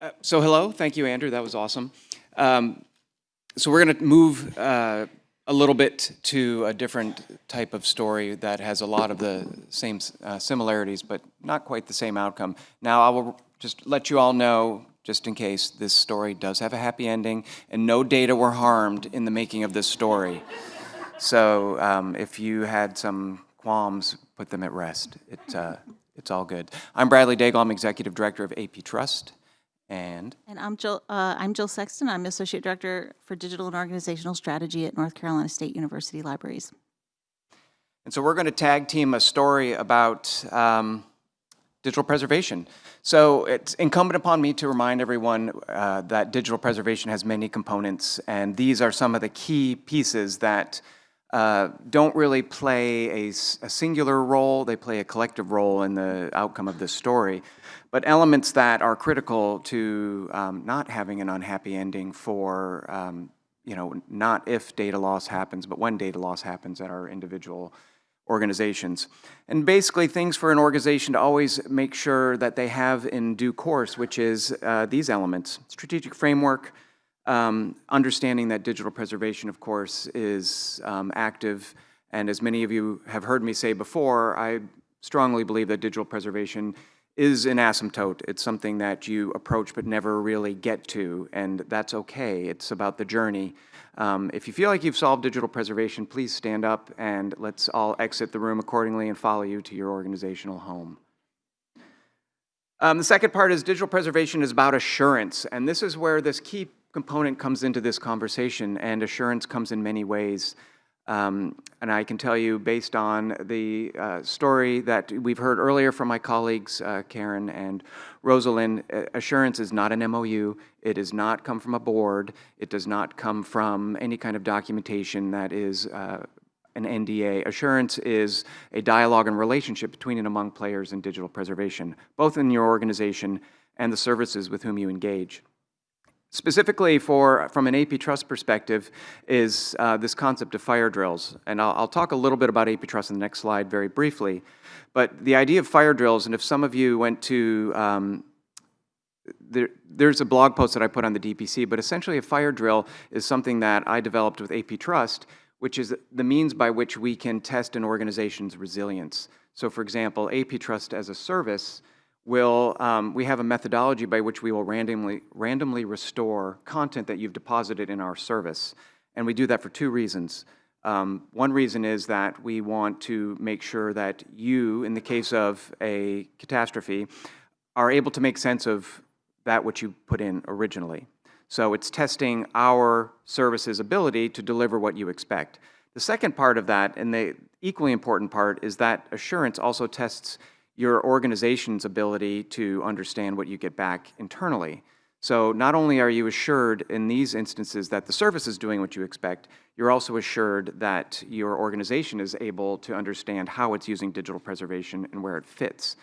Uh, So hello, thank you, Andrew, that was awesome. Um, So we're going to move uh, a little bit to a different type of story that has a lot of the same uh, similarities, but not quite the same outcome. Now, I will just let you all know, just in case, this story does have a happy ending, and no data were harmed in the making of this story. So um, if you had some qualms, put them at rest. It, uh, It's all good. I'm Bradley Daigle, I'm Executive Director of AP Trust, and And I'm Jill, uh, I'm Jill Sexton. I'm Associate Director for Digital and Organizational Strategy at North Carolina State University Libraries. And so we're going to tag team a story about um, digital preservation. So it's incumbent upon me to remind everyone uh, that digital preservation has many components, and these are some of the key pieces that uh, don't really play a singular role, they play a collective role in the outcome of this story, but elements that are critical to um, not having an unhappy ending for, um, you know, not if data loss happens, but when data loss happens at our individual organizations. And basically, things for an organization to always make sure that they have in due course, which is uh, these elements. Strategic framework, um, understanding that digital preservation, of course, is um, active. And as many of you have heard me say before, I strongly believe that digital preservation is an asymptote. It's something that you approach but never really get to, and that's okay. It's about the journey. Um, if you feel like you've solved digital preservation, please stand up and let's all exit the room accordingly and follow you to your organizational home. Um, the second part is digital preservation is about assurance, and this is where this key component comes into this conversation, and assurance comes in many ways. Um, and I can tell you, based on the uh, story that we've heard earlier from my colleagues, uh, Karen and Rosalind, assurance is not an MOU. It does not come from a board. It does not come from any kind of documentation that is uh, an NDA. Assurance is a dialogue and relationship between and among players in digital preservation, both in your organization and the services with whom you engage. Specifically for, from an AP Trust perspective, is uh, this concept of fire drills. And I'll, I'll talk a little bit about AP Trust in the next slide very briefly. But the idea of fire drills, and if some of you went to, um, there, there's a blog post that I put on the DPC, but essentially a fire drill is something that I developed with AP Trust, which is the means by which we can test an organization's resilience. So for example, AP Trust as a service will, um, we have a methodology by which we will randomly, randomly restore content that you've deposited in our service. And we do that for two reasons. Um, one reason is that we want to make sure that you, in the case of a catastrophe, are able to make sense of that which you put in originally. So it's testing our service's ability to deliver what you expect. The second part of that, and the equally important part, is that assurance also tests your organization's ability to understand what you get back internally. So not only are you assured in these instances that the service is doing what you expect, you're also assured that your organization is able to understand how it's using digital preservation and where it fits.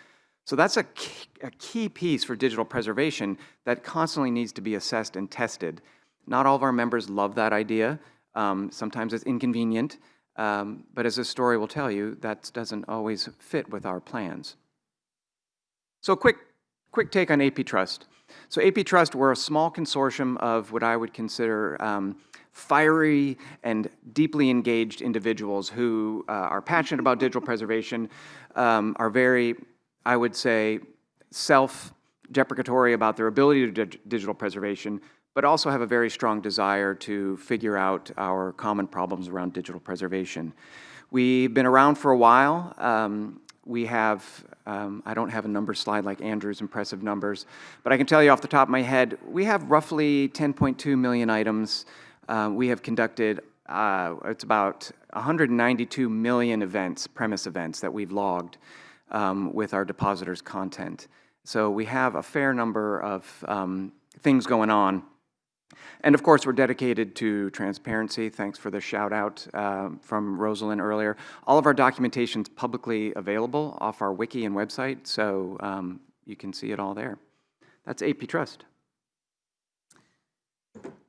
So that's a key, a key piece for digital preservation that constantly needs to be assessed and tested. Not all of our members love that idea. Um, sometimes it's inconvenient, um, but as this story will tell you, that doesn't always fit with our plans. So quick, quick take on AP Trust. So AP Trust, we're a small consortium of what I would consider um, fiery and deeply engaged individuals who uh, are passionate about digital preservation, um, are very, I would say, self-deprecatory about their ability to digital preservation, but also have a very strong desire to figure out our common problems around digital preservation. We've been around for a while. Um, we have, um, I don't have a number slide like Andrew's impressive numbers, but I can tell you off the top of my head, we have roughly 10.2 million items. Uh, we have conducted, uh, it's about 192 million events, PREMIS events that we've logged um, with our depositors' content. So we have a fair number of um, things going on. And of course, we're dedicated to transparency. Thanks for the shout out uh, from Rosalind earlier. All of our documentation is publicly available off our wiki and website, so um, you can see it all there. That's AP Trust.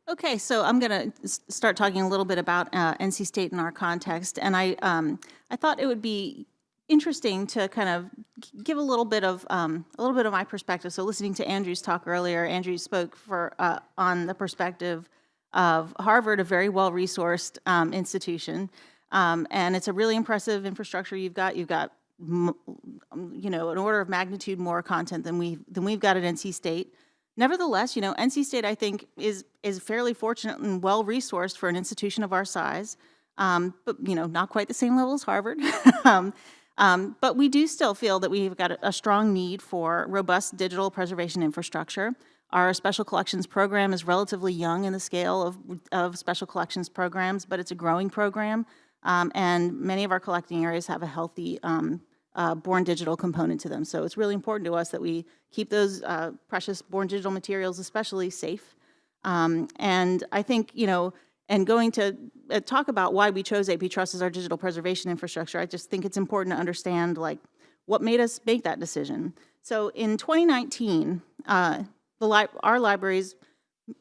Okay, so I'm going to start talking a little bit about uh, NC State in our context, and I, um, I thought it would be interesting to kind of give a little bit of, um, a little bit of my perspective. So listening to Andrew's talk earlier, Andrew spoke for, uh, on the perspective of Harvard, a very well-resourced um, institution. Um, And it's a really impressive infrastructure you've got. You've got, um, you know, an order of magnitude more content than we, than we've got at NC State. Nevertheless, you know, NC State, I think, is, is fairly fortunate and well-resourced for an institution of our size, um, but, you know, not quite the same level as Harvard. Um, um, But we do still feel that we've got a, strong need for robust digital preservation infrastructure. Our special collections program is relatively young in the scale of, of special collections programs, but it's a growing program. Um, And many of our collecting areas have a healthy um, uh, born digital component to them. So it's really important to us that we keep those uh, precious born digital materials especially safe. Um, And I think, you know, and going to uh, talk about why we chose AP Trust as our digital preservation infrastructure, I just think it's important to understand, like, what made us make that decision. So in 2019, uh, the li- our libraries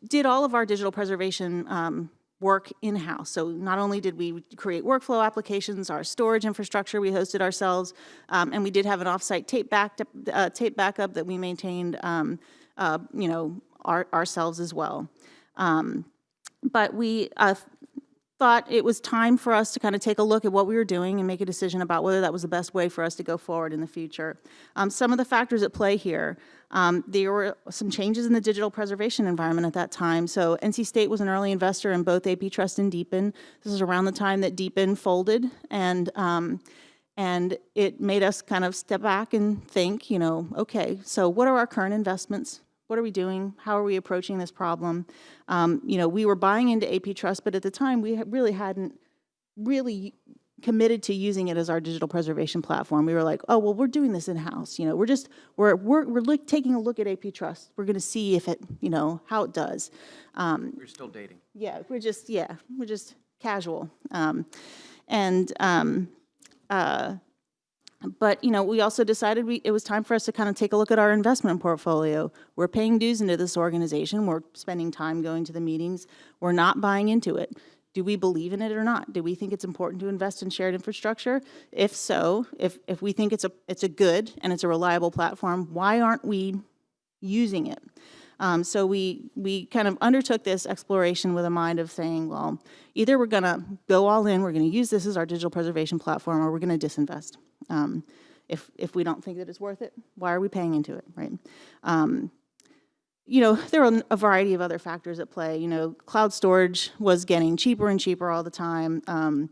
did all of our digital preservation um, work in-house. So not only did we create workflow applications, our storage infrastructure we hosted ourselves, um, and we did have an off-site tape back uh, tape backup that we maintained, um, uh, you know, our, ourselves as well. Um, but we uh, thought it was time for us to kind of take a look at what we were doing and make a decision about whether that was the best way for us to go forward in the future. Um, some of the factors at play here, um, there were some changes in the digital preservation environment at that time. So NC State was an early investor in both AP Trust and DPN. This is around the time that DPN folded, and um, and it made us kind of step back and think, you know, okay, so what are our current investments? What are we doing? How are we approaching this problem? Um, you know, we were buying into AP Trust, but at the time we really hadn't really committed to using it as our digital preservation platform. We were like, oh, well, we're doing this in-house, you know, we're just, we're, we're, we're look, taking a look at AP Trust. We're gonna see if it, you know, how it does. We're still dating. Yeah, we're just, yeah, we're just casual. Um, and, um, uh, but, you know, we also decided we, it was time for us to kind of take a look at our investment portfolio. We're paying dues into this organization, we're spending time going to the meetings, we're not buying into it. Do we believe in it or not? Do we think it's important to invest in shared infrastructure? If so, if, if we think it's a, it's a good and it's a reliable platform, why aren't we using it? Um, so we, we kind of undertook this exploration with a mind of saying, well, either we're gonna go all in, we're gonna use this as our digital preservation platform, or we're gonna disinvest. Um, if, if we don't think that it's worth it, why are we paying into it, right? Um, you know, there are a variety of other factors at play. You know, cloud storage was getting cheaper and cheaper all the time. Um,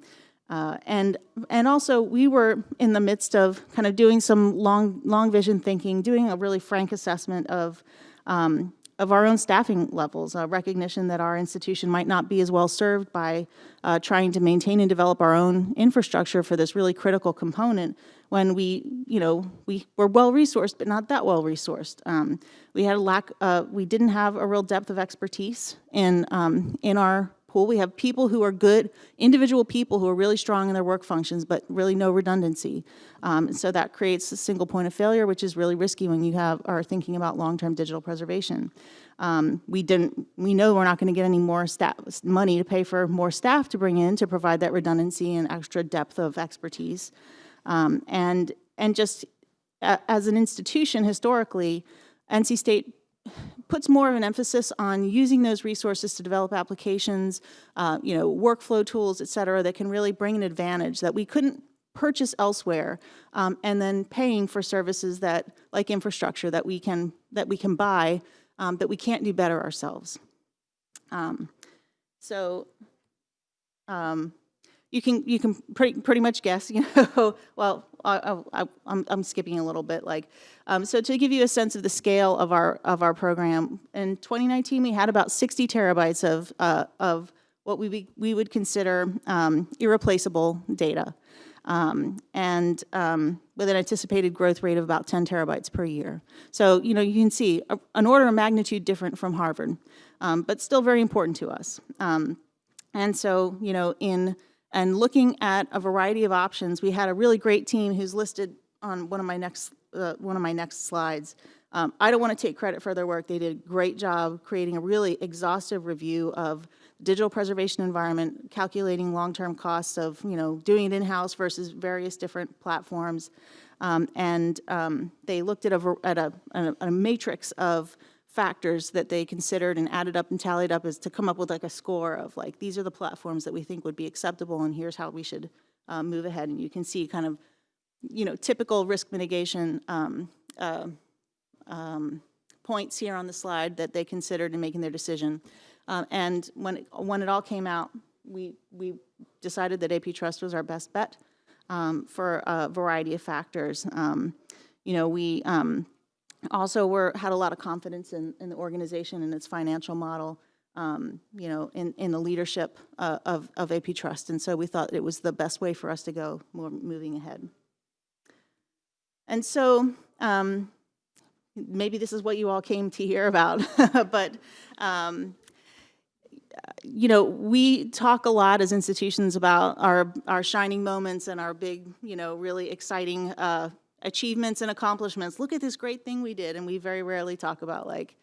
uh, and, and also, we were in the midst of kind of doing some long, long vision thinking, doing a really frank assessment of, um, of our own staffing levels, a recognition that our institution might not be as well served by uh, trying to maintain and develop our own infrastructure for this really critical component when we, you know, we were well-resourced, but not that well-resourced. Um, we had a lack, uh, we didn't have a real depth of expertise in, um, in our We have people who are good, individual people who are really strong in their work functions, but really no redundancy. Um, so that creates a single point of failure, which is really risky when you have, are thinking about long-term digital preservation. Um, we didn't, we know we're not going to get any more staff, money to pay for more staff to bring in to provide that redundancy and extra depth of expertise. Um, and, and just a- as an institution historically, NC State puts more of an emphasis on using those resources to develop applications, uh, you know, workflow tools, et cetera, that can really bring an advantage that we couldn't purchase elsewhere, um, and then paying for services that, like infrastructure, that we can, that we can buy, um, that we can't do better ourselves. Um, So, um, you can, you can pretty, pretty much guess, you know, well, I, I, I'm, I'm skipping a little bit, like, um, so to give you a sense of the scale of our, of our program, in 2019, we had about 60 terabytes of, uh, of what we, we would consider um, irreplaceable data. Um, and um, with an anticipated growth rate of about 10 terabytes per year. So, you know, you can see a- an order of magnitude different from Harvard, um, but still very important to us. Um, and so, you know, in, and looking at a variety of options, we had a really great team who's listed on one of my next uh, one of my next slides. Um, I don't want to take credit for their work. They did a great job creating a really exhaustive review of digital preservation environment, calculating long-term costs of, you know, doing it in-house versus various different platforms. Um, and um, they looked at a, at a, a, a matrix of factors that they considered and added up and tallied up is to come up with like a score of like, these are the platforms that we think would be acceptable and here's how we should uh, move ahead. And you can see kind of, you know, typical risk mitigation um, uh, um, points here on the slide that they considered in making their decision. Um, And when, it- when it all came out, we, we decided that AP Trust was our best bet um, for a variety of factors. Um, You know, we um, also were, had a lot of confidence in, in the organization and its financial model, um, you know, in, in the leadership uh, of, of AP Trust. And so we thought it was the best way for us to go more, moving ahead. And so, um, maybe this is what you all came to hear about, but, um, you know, we talk a lot as institutions about our, our shining moments and our big, you know, really exciting uh, achievements and accomplishments. Look at this great thing we did, and we very rarely talk about like,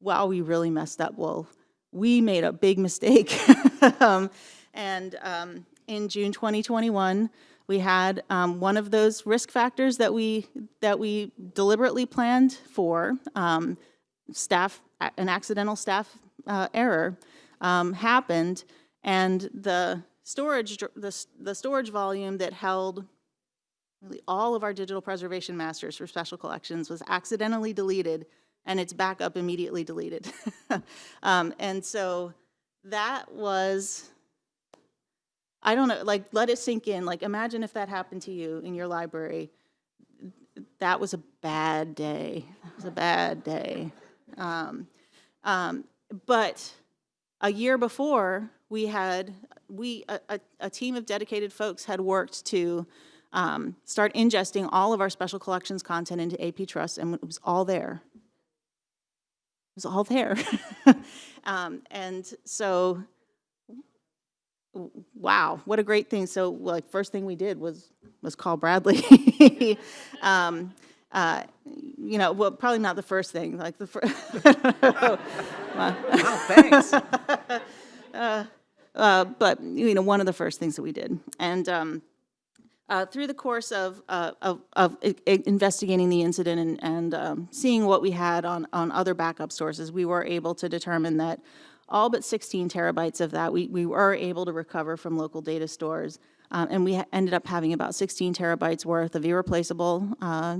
wow, we really messed up. Well, we made a big mistake. um, and um, in June 2021, we had um, one of those risk factors that we that we deliberately planned for um, staff an accidental staff uh, error um, happened, and the storage the, the storage volume that held really all of our digital preservation masters for special collections was accidentally deleted, and its backup immediately deleted. um, and so that was, I don't know, like let it sink in. Like imagine if that happened to you in your library. That was a bad day. That was a bad day. Um, um, but a year before, we had, we, a, a, a team of dedicated folks had worked to um, start ingesting all of our special collections content into AP Trust, and it was all there. It was all there. um, and so, wow, what a great thing. So, like, first thing we did was was call Bradley. um, uh, you know, well, probably not the first thing. Like the first. Oh, thanks. uh, but you know, one of the first things that we did. And um, uh, through the course of, uh, of, of investigating the incident and, and um, seeing what we had on, on other backup sources, we were able to determine that all but 16 terabytes of that we, we were able to recover from local data stores. Um, and we ended up having about 16 terabytes worth of irreplaceable uh,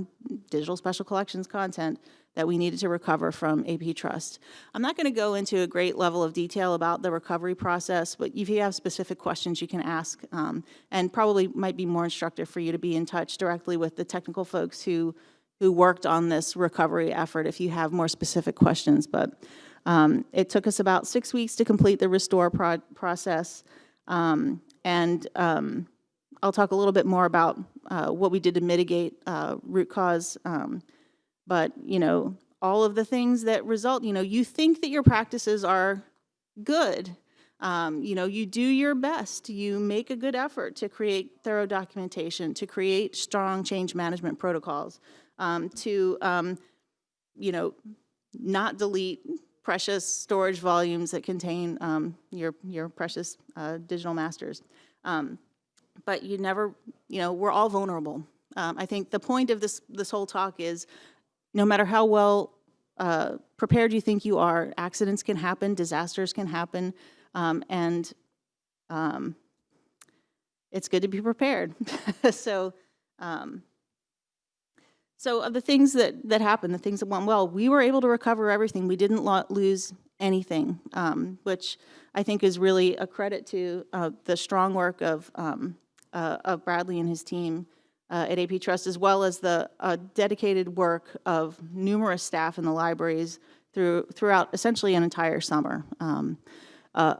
digital special collections content that we needed to recover from AP Trust. I'm not going to go into a great level of detail about the recovery process, but if you have specific questions, you can ask. um, And probably might be more instructive for you to be in touch directly with the technical folks who, who worked on this recovery effort if you have more specific questions. But um, it took us about six weeks to complete the restore pro- process. Um, And um, I'll talk a little bit more about uh, what we did to mitigate uh, root cause. But, you know, all of the things that result, you know, you think that your practices are good. Um, You know, you do your best. You make a good effort to create thorough documentation, to create strong change management protocols, um, to, um, you know, not delete precious storage volumes that contain um, your, your precious uh, digital masters. Um, But you never, you know, we're all vulnerable. Um, I think the point of this, this whole talk is, no matter how well uh, prepared you think you are, accidents can happen, disasters can happen, um, and um, it's good to be prepared. So, um, so of the things that, that happened, the things that went well, we were able to recover everything. We didn't lo- lose anything, um, which I think is really a credit to uh, the strong work of, um, uh, of Bradley and his team uh, at AP Trust, as well as the uh, dedicated work of numerous staff in the libraries through, throughout essentially an entire summer. Um, uh,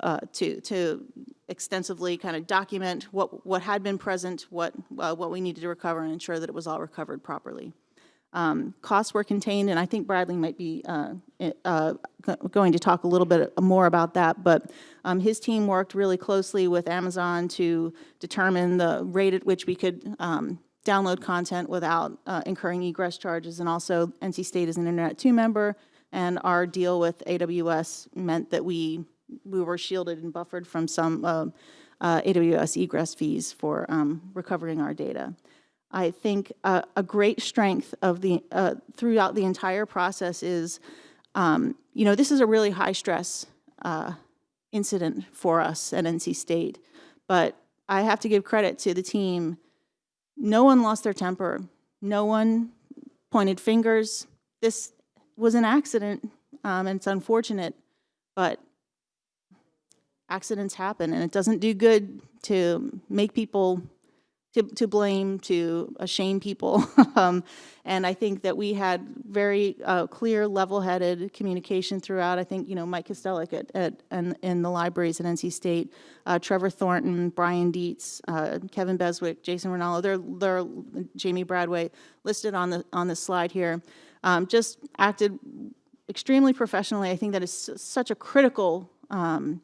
uh, to, to extensively kind of document what, what had been present, what, uh, what we needed to recover, and ensure that it was all recovered properly. Um, Costs were contained, and I think Bradley might be uh, uh, going to talk a little bit more about that, but um, his team worked really closely with Amazon to determine the rate at which we could um, download content without uh, incurring egress charges. And also, NC State is an Internet2 member, and our deal with AWS meant that we, we were shielded and buffered from some uh, uh, AWS egress fees for um, recovering our data. I think uh, a great strength of the, uh, throughout the entire process is, um, you know, this is a really high-stress uh, incident for us at NC State, but I have to give credit to the team. No one lost their temper. No one pointed fingers. This was an accident, um, and it's unfortunate, but accidents happen, and it doesn't do good to make people to, to blame, to shame people. um, and I think that we had very uh, clear, level-headed communication throughout. I think, you know, Mike Kastellec at, at, in, in the libraries at NC State, uh, Trevor Thornton, Brian Dietz, uh, Kevin Beswick, Jason Ronallo, they're, they're, Jamie Bradway, listed on the, on the slide here, um, just acted extremely professionally. I think that is such a critical um,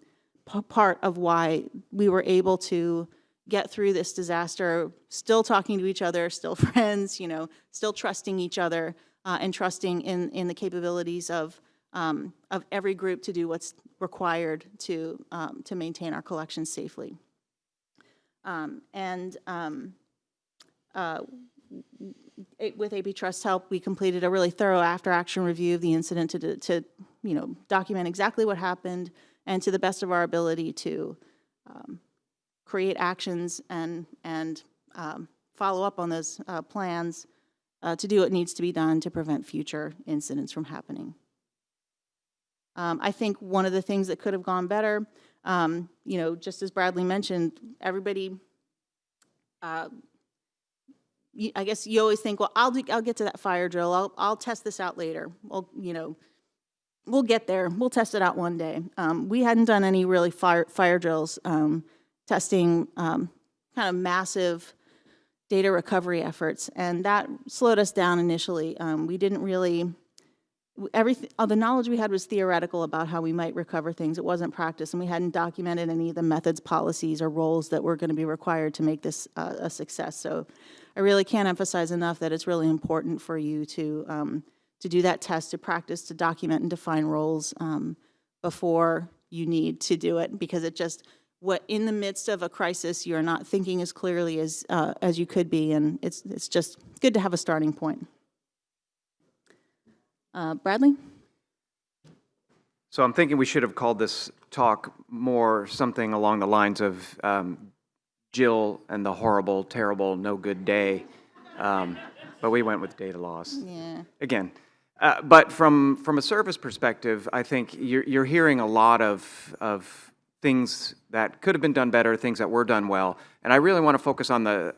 part of why we were able to get through this disaster, still talking to each other, still friends, you know, still trusting each other uh, and trusting in, in the capabilities of, um, of every group to do what's required to, um, to maintain our collections safely. Um, and um, uh, it, with AP Trust's help, we completed a really thorough after-action review of the incident to, to, you know, document exactly what happened and to the best of our ability to um, create actions and, and um, follow up on those uh, plans uh, to do what needs to be done to prevent future incidents from happening. Um, I think one of the things that could have gone better, um, you know, just as Bradley mentioned, everybody, uh, I guess you always think, well, I'll, do, I'll get to that fire drill. I'll, I'll test this out later. Well, you know, we'll get there. We'll test it out one day. Um, we hadn't done any really fire, fire drills um, testing um, kind of massive data recovery efforts, and that slowed us down initially. Um, we didn't really, everything, all the knowledge we had was theoretical about how we might recover things. It wasn't practice, and we hadn't documented any of the methods, policies, or roles that were going to be required to make this uh, a success. So I really can't emphasize enough that it's really important for you to, um, to do that test, to practice, to document and define roles um, before you need to do it, because it just, what in the midst of a crisis you're not thinking as clearly as uh, as you could be, and it's it's just good to have a starting point. Uh, Bradley. So I'm thinking we should have called this talk more something along the lines of um, Jill and the horrible, terrible, no good day, um, but we went with data loss. Yeah. Again. Uh, but from, from a service perspective, I think you're, you're hearing a lot of, of things that could have been done better, things that were done well. And I really want to focus on the,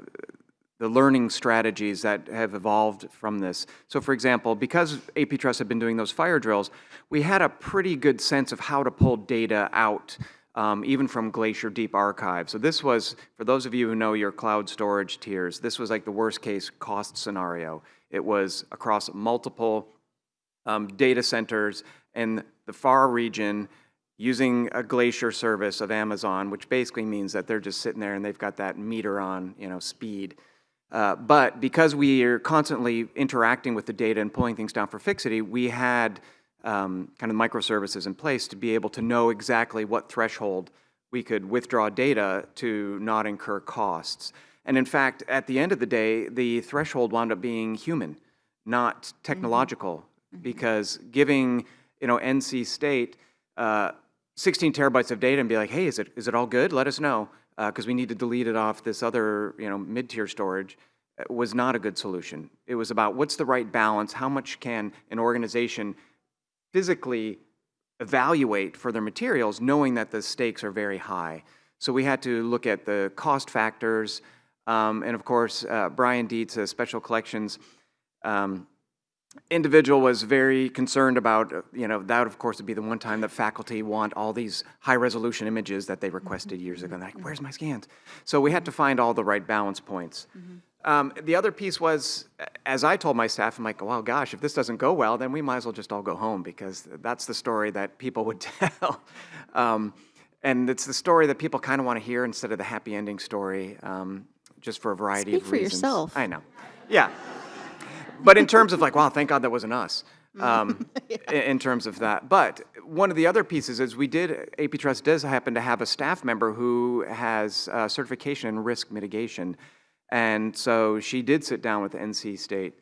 the learning strategies that have evolved from this. So for example, because AP Trust had been doing those fire drills, we had a pretty good sense of how to pull data out, um, even from Glacier Deep Archive. So this was, for those of you who know your cloud storage tiers, this was like the worst case cost scenario. It was across multiple um, data centers in the far region, using a glacier service of Amazon, which basically means that they're just sitting there and they've got that meter on, you know, speed. Uh, but because we are constantly interacting with the data and pulling things down for fixity, we had um, kind of microservices in place to be able to know exactly what threshold we could withdraw data to not incur costs. And in fact, at the end of the day, the threshold wound up being human, not technological, mm -hmm. because giving, you know, NC State uh, 16 terabytes of data and be like, hey, is it, is it all good? Let us know, because uh, we need to delete it off this other, you know, mid-tier storage, uh, was not a good solution. It was about what's the right balance, how much can an organization physically evaluate for their materials, knowing that the stakes are very high. So we had to look at the cost factors, um, and of course, uh, Brian Dietz, uh, Special Collections, um, individual was very concerned about, uh, you know, that of course would be the one time that faculty want all these high resolution images that they requested years ago. And they're like, where's my scans? So we had to find all the right balance points. Um, the other piece was, as I told my staff, I'm like, well, gosh, if this doesn't go well, then we might as well just all go home because that's the story that people would tell. um, and it's the story that people kind of want to hear instead of the happy ending story. Um, just for a variety Speak of for yourself. I know. Yeah. But in terms of like, wow, thank God that wasn't us. Um, i- in terms of that. But one of the other pieces is we did, AP Trust does happen to have a staff member who has uh, certification in risk mitigation. And so she did sit down with NC State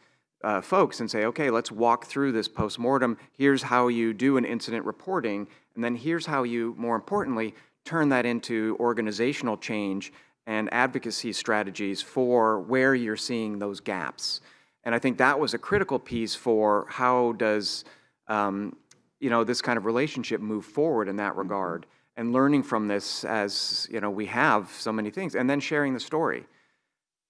uh, folks and say, okay, let's walk through this postmortem. Here's how you do an incident reporting, and then here's how you, more importantly, turn that into organizational change and advocacy strategies for where you're seeing those gaps. And I think that was a critical piece for how does, um, you know, this kind of relationship move forward in that regard, and learning from this as, you know, we have so many things, and then sharing the story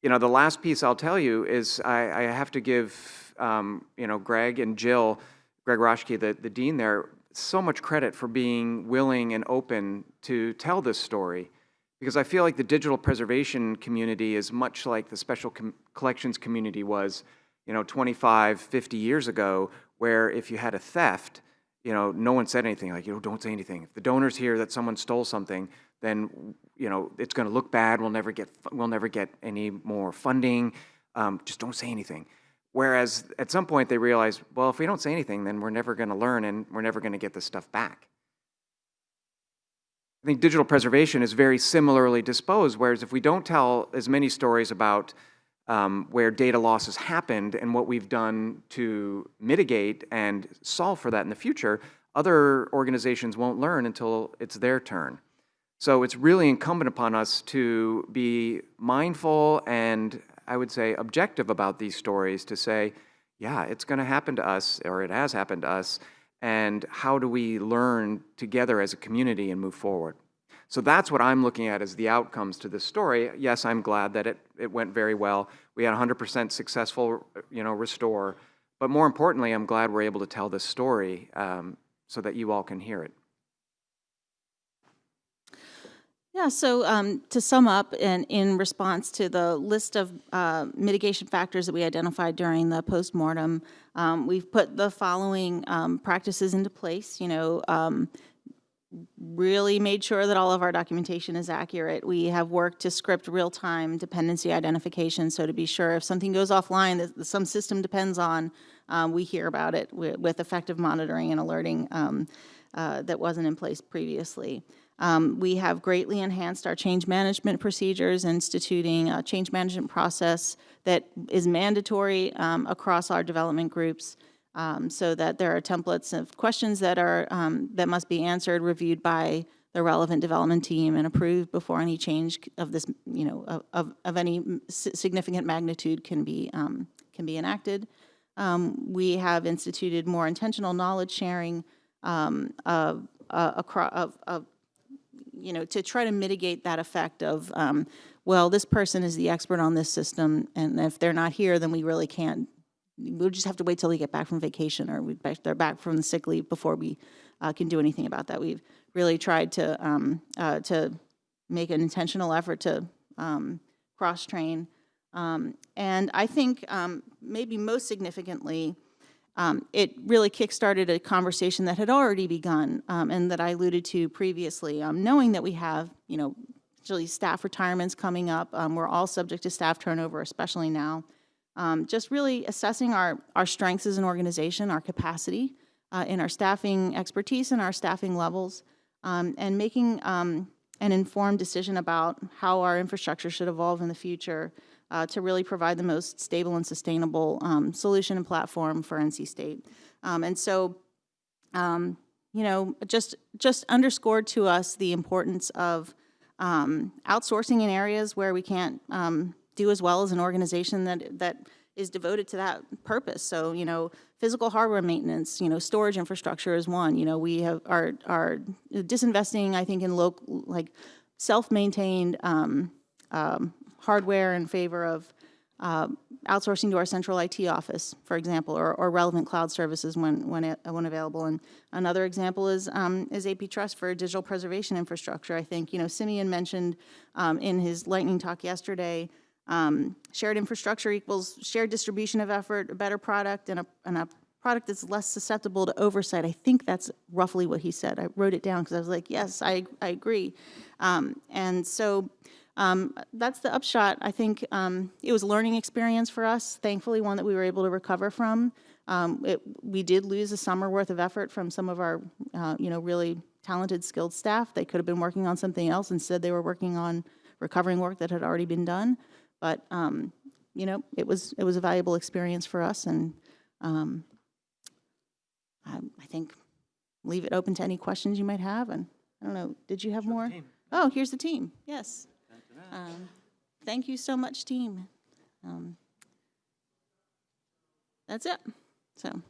you know, the last piece I'll tell you is I, I have to give, um, you know, Greg and Jill, Greg Raschke, the, the dean there, so much credit for being willing and open to tell this story. Because I feel like the digital preservation community is much like the special com- collections community was, you know, 25, 50 years ago, where if you had a theft, you know, no one said anything, like, you know, don't say anything. If the donors hear that someone stole something, then, you know, it's gonna look bad, we'll never get, we'll never get any more funding, um, just don't say anything. Whereas, at some point, they realized, well, if we don't say anything, then we're never gonna learn and we're never gonna get this stuff back. I think digital preservation is very similarly disposed, whereas if we don't tell as many stories about um, where data loss has happened and what we've done to mitigate and solve for that in the future, other organizations won't learn until it's their turn. So it's really incumbent upon us to be mindful and, I would say, objective about these stories to say, yeah, it's going to happen to us, or it has happened to us, and how do we learn together as a community and move forward? So that's what I'm looking at as the outcomes to this story. Yes, I'm glad that it, it went very well. We had 100% successful, you know, restore. But more importantly, I'm glad we're able to tell this story um, so that you all can hear it. Yeah, so um, to sum up, and in response to the list of uh, mitigation factors that we identified during the postmortem, um, we've put the following um, practices into place. You know, um, really made sure that all of our documentation is accurate. We have worked to script real-time dependency identification, so to be sure if something goes offline that some system depends on, um, we hear about it with, effective monitoring and alerting um, uh, that wasn't in place previously. Um, we have greatly enhanced our change management procedures, instituting a change management process that is mandatory um, across our development groups um, so that there are templates of questions that are, um, that must be answered, reviewed by the relevant development team and approved before any change of this, you know, of- of, any significant magnitude can be, um, can be enacted. Um, we have instituted more intentional knowledge sharing um, of, uh, across, of, of you know, to try to mitigate that effect of, um, well, this person is the expert on this system, and if they're not here, then we really can't, we'll just have to wait till they get back from vacation, or we, they're back from the sick leave before we uh, can do anything about that. We've really tried to, um, uh, to make an intentional effort to um, cross-train. Um, And I think um, maybe most significantly, um, it really kickstarted a conversation that had already begun um, and that I alluded to previously. Knowing that we have, you know, staff retirements coming up, we're all subject to staff turnover, especially now. Um, just really assessing our, our strengths as an organization, our capacity uh, in our staffing expertise and our staffing levels, um, and making um, an informed decision about how our infrastructure should evolve in the future uh, to really provide the most stable and sustainable um, solution and platform for NC State. Um, and so, um, you know, just just underscored to us the importance of outsourcing in areas where we can't do as well as an organization that that is devoted to that purpose. So, you know, physical hardware maintenance, you know, storage infrastructure is one. You know, we have are are disinvesting, I think, in local like self-maintained um, um, hardware in favor of um, outsourcing to our central IT office, for example, or, or relevant cloud services when, when, it- when available. And another example is, um, is AP Trust for digital preservation infrastructure. I think, you know, Simeon mentioned um, in his lightning talk yesterday, um, shared infrastructure equals shared distribution of effort, a better product, and a, and a product that's less susceptible to oversight. I think that's roughly what he said. I wrote it down because I was like, yes, I, I agree. Um, and so, um, that's the upshot. I think um, it was a learning experience for us, thankfully, one that we were able to recover from. Um, it, we did lose a summer worth of effort from some of our, uh, you know, really talented, skilled staff. They could have been working on something else. Instead, they were working on recovering work that had already been done. But, um, you know, it was, it was a valuable experience for us, and um, I, I think leave it open to any questions you might have, and I don't know, did you have more? Oh, here's the team, yes. Um, Thank you so much, team. Um, That's it, so.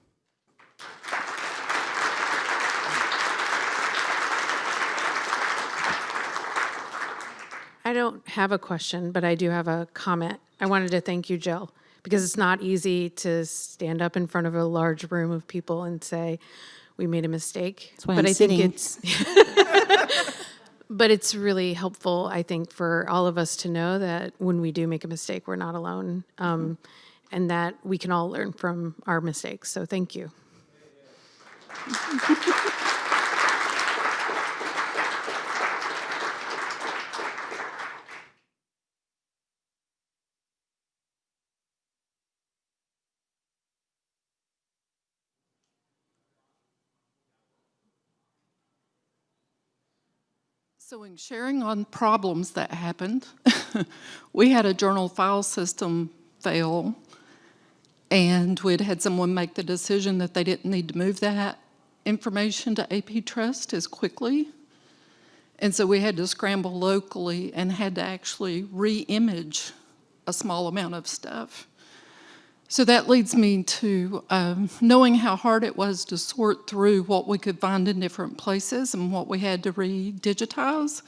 I don't have a question, but I do have a comment. I wanted to thank you, Jill, because it's not easy to stand up in front of a large room of people and say, we made a mistake. That's why But I'm I think sitting. it's, but it's really helpful, I think, for all of us to know that when we do make a mistake, we're not alone. Um, and that we can all learn from our mistakes. So thank you. So in sharing on problems that happened, we had a journal file system fail, and we'd had someone make the decision that they didn't need to move that information to AP Trust as quickly. And so we had to scramble locally and had to actually re-image a small amount of stuff. So that leads me to um, knowing how hard it was to sort through what we could find in different places and what we had to re-digitize.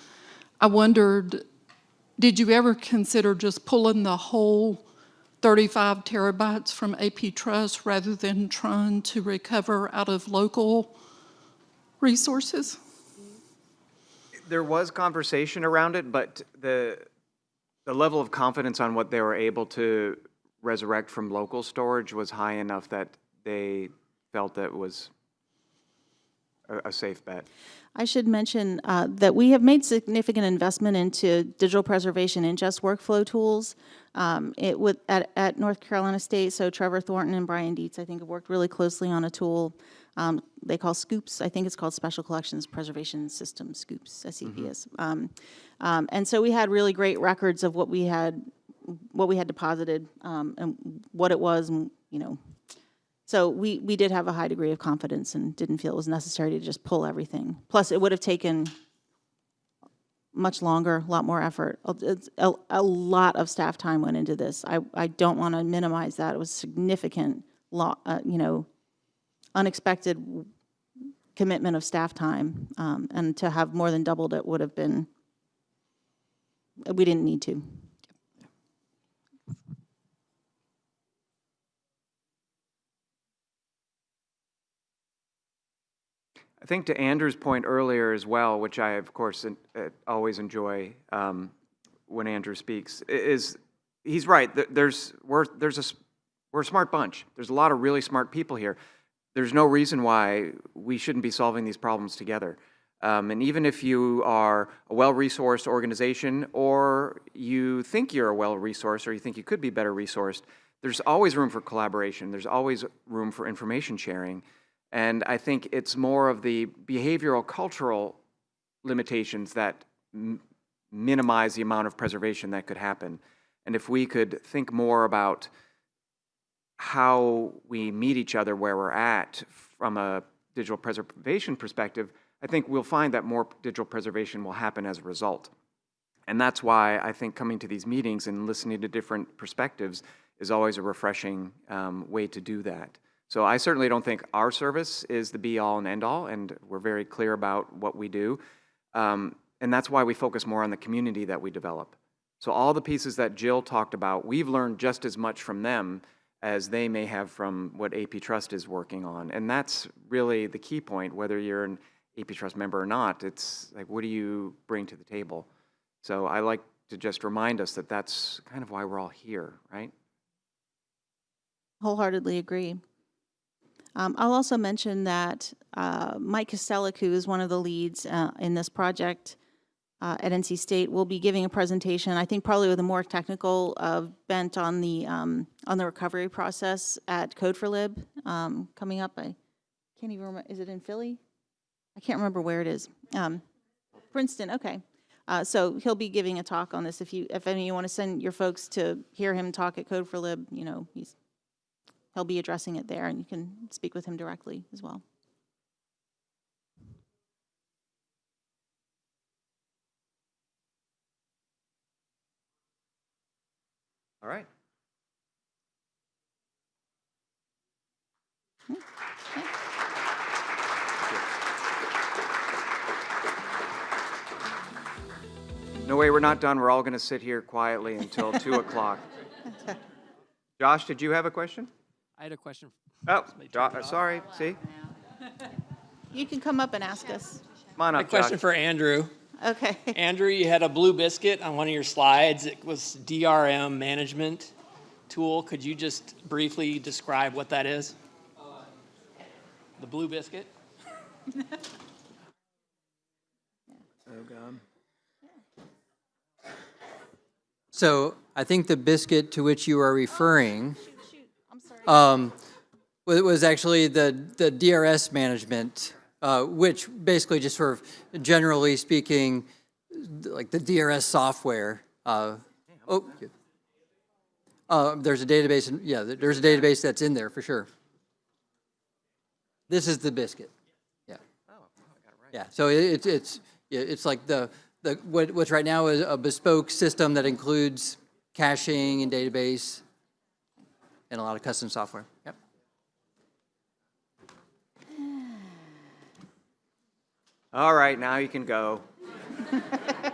I wondered, did you ever consider just pulling the whole 35 terabytes from AP Trust rather than trying to recover out of local resources? There was conversation around it, but the, the level of confidence on what they were able to resurrect from local storage was high enough that they felt that was a, a safe bet. I should mention uh, that we have made significant investment into digital preservation and just workflow tools. Um, It would, at, at North Carolina State, so Trevor Thornton and Brian Dietz, I think, have worked really closely on a tool um, they call Scoops. I think it's called Special Collections Preservation System, Scoops, SCPS. Um, um, And so we had really great records of what we had, what we had deposited um, and what it was, and, you know, so we, we did have a high degree of confidence and didn't feel it was necessary to just pull everything. Plus, it would have taken much longer, a lot more effort. A- A, lot of staff time went into this. I, I don't want to minimize that. It was significant, lo- uh, you know, unexpected commitment of staff time. Um, and to have more than doubled it would have been, we didn't need to. I think to Andrew's point earlier as well, which I, of course, uh, always enjoy um, when Andrew speaks, is, he's right, there's, we're, there's a, we're a smart bunch. There's a lot of really smart people here. There's no reason why we shouldn't be solving these problems together. Um, And even if you are a well-resourced organization, or you think you're a well-resourced, or you think you could be better resourced, there's always room for collaboration. There's always room for information sharing. And I think it's more of the behavioral, cultural limitations that minimize the amount of preservation that could happen. And if we could think more about how we meet each other where we're at from a digital preservation perspective, I think we'll find that more digital preservation will happen as a result. And that's why I think coming to these meetings and listening to different perspectives is always a refreshing um, way to do that. So I certainly don't think our service is the be-all and end-all, and we're very clear about what we do. Um, and that's why we focus more on the community that we develop. So all the pieces that Jill talked about, we've learned just as much from them as they may have from what AP Trust is working on. And that's really the key point, whether you're an AP Trust member or not. It's like, what do you bring to the table? So I like to just remind us that that's kind of why we're all here, right? Wholeheartedly agree. Um, I'll also mention that uh, Mike Kastellec, who is one of the leads uh, in this project, uh, at NC State will be giving a presentation, I think probably with a more technical uh, bent on the, um, on the recovery process at Code4Lib um, coming up. I can't even remember, is it in Philly? I can't remember where it is. Um, Princeton, okay. Uh, So he'll be giving a talk on this. If you, if any, you want to send your folks to hear him talk at Code4Lib, you know, he's, he'll be addressing it there, and you can speak with him directly as well. All right. No way, we're not done. We're all going to sit here quietly until 2 o'clock. Josh, did you have a question? I had a question. Oh, Jo- sorry, see? You can come up and ask us. Come on A question Josh. for Andrew. Okay. Andrew, you had a blue biscuit on one of your slides. It was DRM management tool. Could you just briefly describe what that is? The blue biscuit? oh, God. So I think the biscuit to which you are referring um, was actually the, the DRS management, uh, which basically just sort of generally speaking, like the DRS software. uh, Oh. Uh, there's a database, and yeah, there's a database that's in there for sure. This is the biscuit. Yeah. Yeah, so it- it's, it's, yeah, it's like the, the, what, what's right now is a bespoke system that includes caching and database and a lot of custom software. Yep. All right, now you can go.